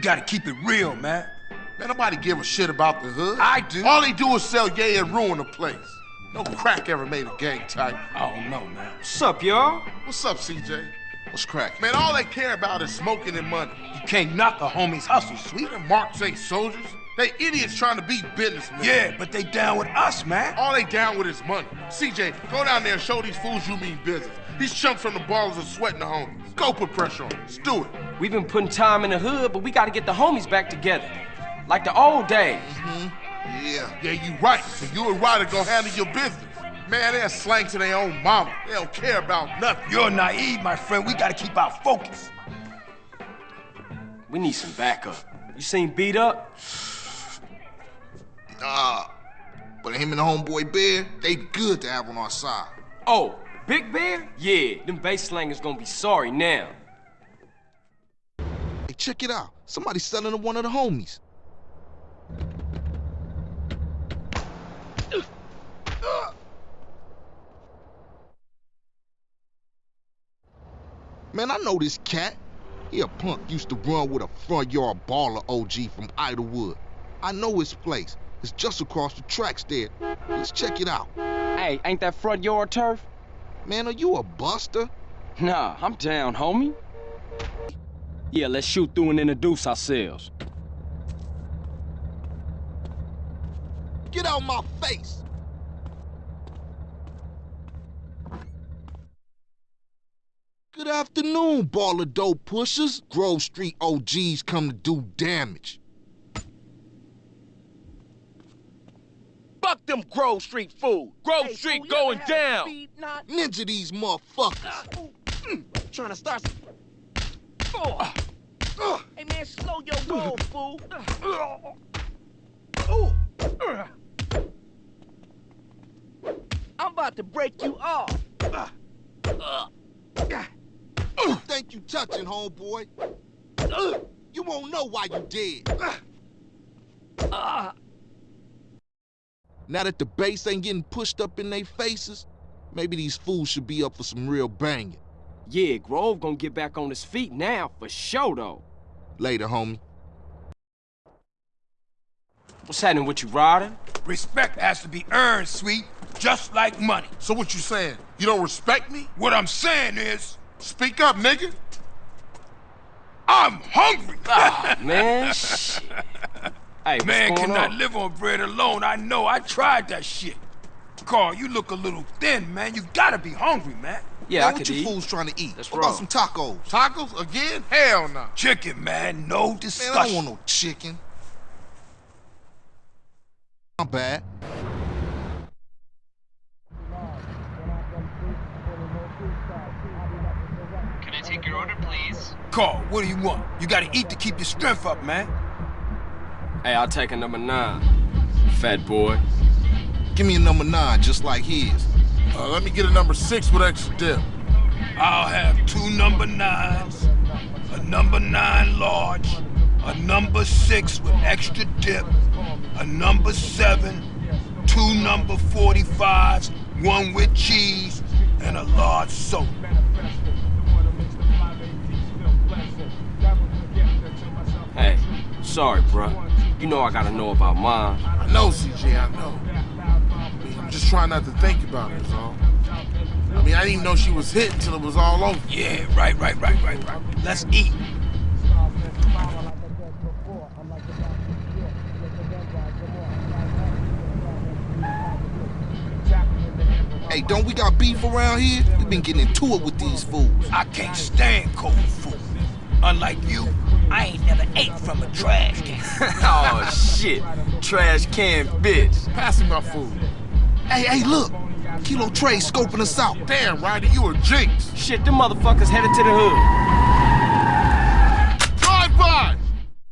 gotta keep it real, man. Man, nobody give a shit about the hood. I do. All they do is sell yay and ruin the place. No crack ever made a gang type. I don't know, man. What's up, y'all? What's up, CJ? What's crack? Man, all they care about is smoking and money. You can't knock a homie's hustle, sweet. And Marks ain't soldiers. They idiots trying to be businessmen. Yeah, but they down with us, man. All they down with is money. CJ, go down there and show these fools you mean business. These chumps from the Ballas are sweating the homies. Go put pressure on them. Let's do it. We've been putting time in the hood, but we gotta get the homies back together. Like the old days. Mm-hmm. Yeah. Yeah, you right. So you and Ryder gonna handle your business. Man, they're slang to their own mama. They don't care about nothing. You're naive, my friend. We gotta keep our focus. We need some backup. You seen B Dup? Nah. But him and the homeboy Bear, they good to have on our side. Oh, Big Bear? Yeah, them bass slangers gonna be sorry now. Check it out. Somebody's selling to one of the homies. Man, I know this cat. He a punk used to run with a front yard Balla OG from Idlewood. I know his place. It's just across the tracks there. Let's check it out. Hey, ain't that front yard turf? Man, are you a buster? Nah, I'm down, homie. Yeah, let's shoot through and introduce ourselves. Get out my face! Good afternoon, Balla dope pushers. Grove Street OGs come to do damage. Fuck them Grove Street fool. Grove Hey, Street fool, going ever had a down. speed knot? Ninja these motherfuckers. Mm, Trying to start some... Hey, man, slow your roll, fool. I'm about to break you off. Think you touching, homeboy? You won't know why you dead. Now that the bass ain't getting pushed up in their faces, maybe these fools should be up for some real banging. Yeah, Grove gonna get back on his feet now, for sure, though. Later, homie. What's happening with you, Ryder? Respect has to be earned, sweet, just like money. So what you saying? You don't respect me? What I'm saying is, Speak up, nigga. I'm hungry. Ah, man, shit. Hey, what's Man going cannot on? live on bread alone. I know. I tried that shit. Carl, you look a little thin, man. You gotta be hungry, man. Yeah, Man, I what could you eat. fools trying to eat? That's what about some tacos? Tacos again? Hell no. Chicken, man. No Man, discussion. I don't want no chicken. Not bad. Can I take your order, please? Carl, what do you want? You gotta eat to keep your strength up, man. Hey, I'll take a number nine. Fat boy. Give me a number nine, just like his. Uh, let me get a number six with extra dip. I'll have two number nines, a number nine large, a number six with extra dip, a number seven, two number 45s, one with cheese, and a large soda. Hey, sorry, bruh. You know I gotta know about mine. I know, CJ, I know. I mean, I'm just trying not to think about it, is all. I mean, I didn't even know she was hit until it was all over. Yeah, right, right, right, right, right. Let's eat. Hey, don't we got beef around here? we been getting into it with these fools. I can't stand cold food. Unlike you, I ain't never ate from a trash can. oh, shit. Trash can bitch. Pass me my food. Hey, hey, look. Kilo Tray scoping us out. Damn, Ryder, you a jinx. Shit, them motherfuckers headed to the hood.